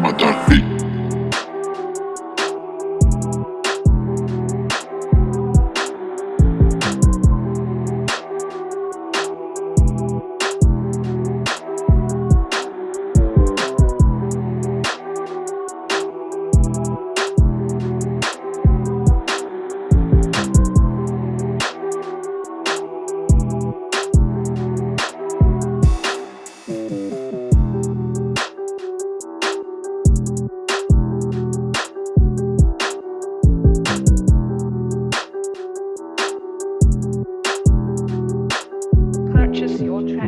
Matar your truth.